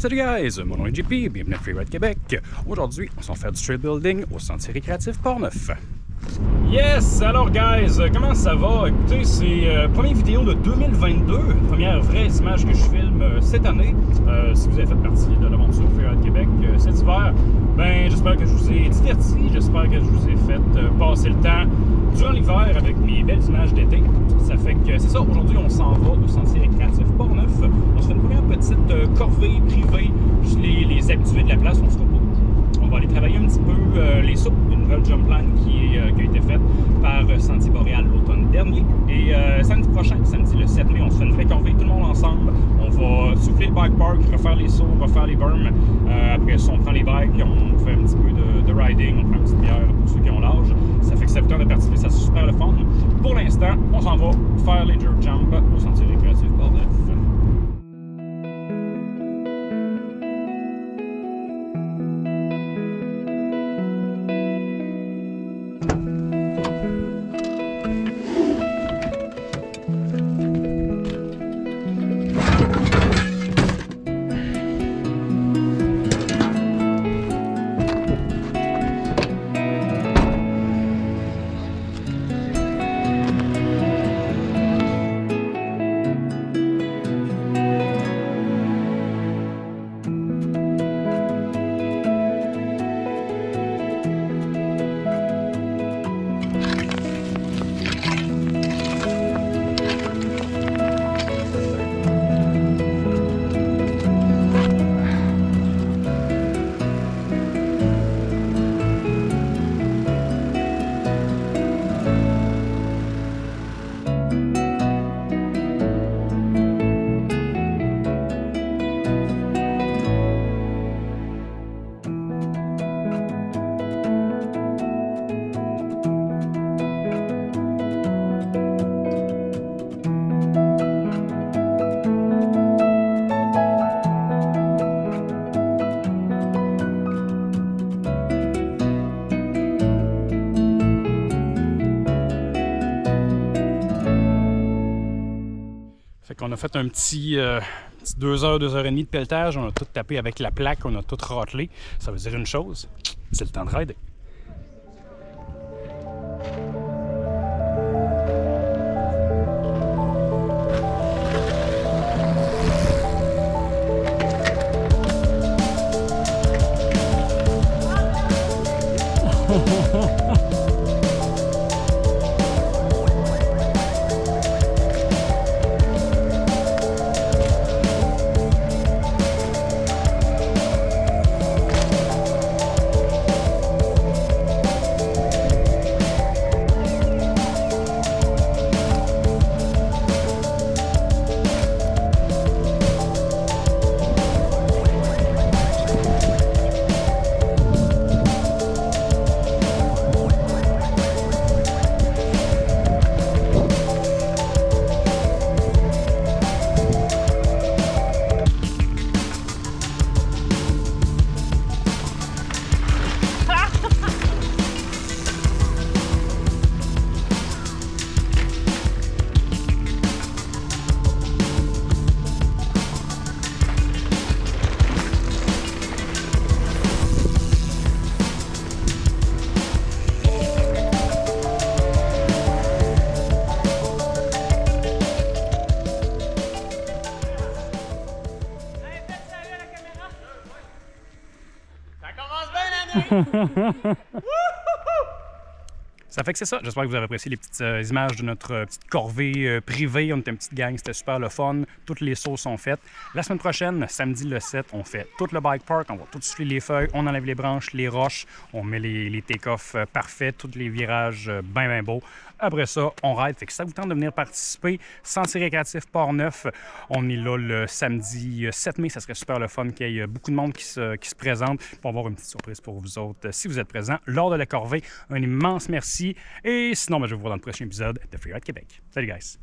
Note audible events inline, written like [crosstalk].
Salut guys, mon nom est JP, bienvenue à Freeride Québec. Aujourd'hui, on s'en fait du trail building au Sentier récréatif Port-Neuf. Yes! Alors, guys, comment ça va? Écoutez, c'est euh, première vidéo de 2022, première vraie image que je filme euh, cette année. Euh, si vous avez fait partie de l'aventure Freeride Québec euh, cet hiver, ben j'espère que je vous ai diverti, j'espère que je vous ai fait passer le temps durant l'hiver avec mes belles images d'été. Ça fait que c'est ça, aujourd'hui on s'en va au Sentier récréatif Port-Neuf. On se fait une première petite euh, corvée privée, les, les habitués de la place, on se repose. On va aller travailler un petit peu euh, les soupes, une nouvelle jump line qui, euh, a été faite par euh, Sentier Boréal l'automne dernier. Et samedi prochain, samedi le 7 mai, on se fait une vraie corvée, tout le monde ensemble. On va souffler le bike park, refaire les sauts, refaire les berms. Après ça, on prend les bikes, on fait un petit peu de, riding, on prend une petite bière pour ceux qui ont l'âge. Ça fait que tente de participer, ça c'est super le fun. Pour l'instant, on s'en va faire les jerk jump au Sentier récréatif Port-Neuf. Qu'on a fait un petit, euh, petit deux heures, deux heures et demie de pelletage. On a tout tapé avec la plaque, on a tout ratelé. Ça veut dire une chose, c'est le temps de rider. [laughs] [laughs] Ça fait que c'est ça. J'espère que vous avez apprécié les petites euh, images de notre euh, petite corvée euh, privée. On était une petite gang, c'était super le fun. Toutes les sauts sont faites. La semaine prochaine, samedi le 7, on fait tout le bike park. On va tout souffler les feuilles, on enlève les branches, les roches, on met les, euh, parfaits, tous les virages bien, bien beaux. Après ça, on ride. Fait que ça vous tente de venir participer, Sentier récréatif Port-Neuf, on est là le samedi euh, 7 mai. Ça serait super le fun qu'il y ait euh, beaucoup de monde qui se, qui se présente pour avoir une petite surprise pour vous autres euh, si vous êtes présents lors de la corvée. Un immense merci. Et sinon, ben, je vous vois dans le prochain épisode de Freeride Québec. Salut, guys!